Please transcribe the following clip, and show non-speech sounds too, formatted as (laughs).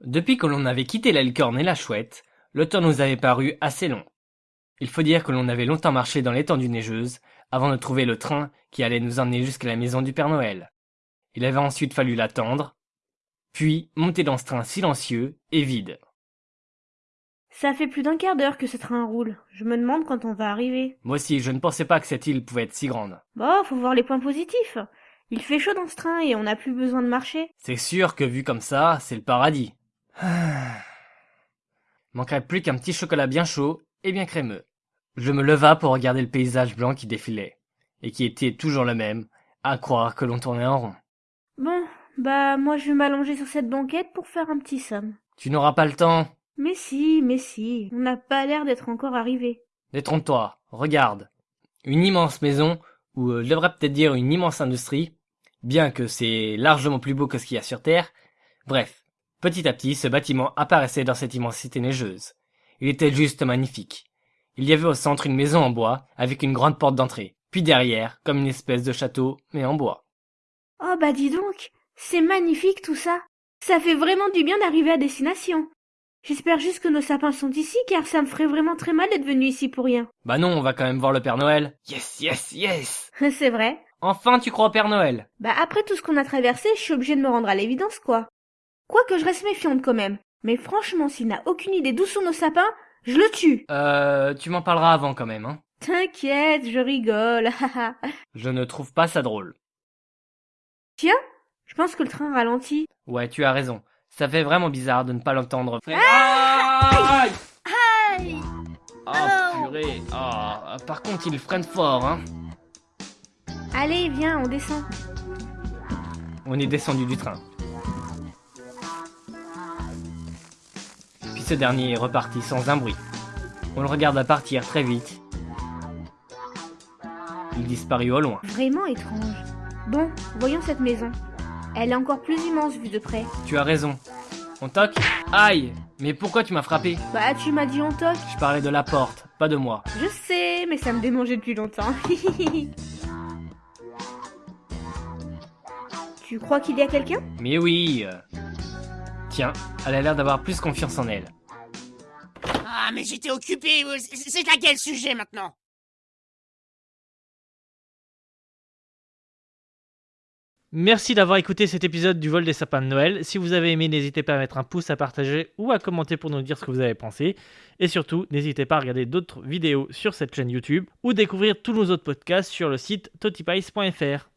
Depuis que l'on avait quitté la licorne et la chouette, le temps nous avait paru assez long. Il faut dire que l'on avait longtemps marché dans l'étendue neigeuse avant de trouver le train qui allait nous emmener jusqu'à la maison du Père Noël. Il avait ensuite fallu l'attendre, puis monter dans ce train silencieux et vide. Ça fait plus d'un quart d'heure que ce train roule. Je me demande quand on va arriver. Moi aussi, je ne pensais pas que cette île pouvait être si grande. Bon, faut voir les points positifs. Il fait chaud dans ce train et on n'a plus besoin de marcher. C'est sûr que vu comme ça, c'est le paradis. (sighs) Manquerait plus qu'un petit chocolat bien chaud et bien crémeux. Je me leva pour regarder le paysage blanc qui défilait, et qui était toujours le même, à croire que l'on tournait en rond. Bon, bah moi je vais m'allonger sur cette banquette pour faire un petit somme. Tu n'auras pas le temps. Mais si, mais si, on n'a pas l'air d'être encore arrivé. Détrompe-toi, regarde. Une immense maison, ou euh, je devrais peut-être dire une immense industrie, bien que c'est largement plus beau que ce qu'il y a sur Terre. Bref, petit à petit, ce bâtiment apparaissait dans cette immensité neigeuse. Il était juste magnifique. Il y avait au centre une maison en bois, avec une grande porte d'entrée, puis derrière, comme une espèce de château, mais en bois. Oh bah dis donc, c'est magnifique tout ça. Ça fait vraiment du bien d'arriver à destination. J'espère juste que nos sapins sont ici, car ça me ferait vraiment très mal d'être venu ici pour rien. Bah non, on va quand même voir le Père Noël. Yes, yes, yes (laughs) c'est vrai. Enfin, tu crois au Père Noël Bah après tout ce qu'on a traversé, je suis obligée de me rendre à l'évidence, quoi. Quoique je reste méfiante quand même. Mais franchement, s'il n'a aucune idée d'où sont nos sapins, je le tue. Euh, tu m'en parleras avant quand même, hein. T'inquiète, je rigole. (laughs) Je ne trouve pas ça drôle. Tiens, je pense que le train ralentit. Ouais, tu as raison. Ça fait vraiment bizarre de ne pas l'entendre. Aïe Aïe Oh purée Ah, Par contre, il freine fort, hein. Allez, viens, on descend. On est descendu du train. Ce dernier est reparti sans un bruit. On le regarda partir très vite. Il disparut au loin. Vraiment étrange. Bon, voyons cette maison. Elle est encore plus immense vue de près. Tu as raison. On toque Aïe Mais pourquoi tu m'as frappé? Bah, tu m'as dit on toque. Je parlais de la porte, pas de moi. Je sais, mais ça me démangeait depuis longtemps. (laughs) tu crois qu'il y a quelqu'un? Mais oui euh. Tiens, elle a l'air d'avoir plus confiance en elle. Ah, mais j'étais occupé. C'est à quel sujet maintenant? Merci d'avoir écouté cet épisode du vol des sapins de Noël. Si vous avez aimé, n'hésitez pas à mettre un pouce, à partager ou à commenter pour nous dire ce que vous avez pensé. Et surtout, n'hésitez pas à regarder d'autres vidéos sur cette chaîne YouTube ou découvrir tous nos autres podcasts sur le site totipice.fr.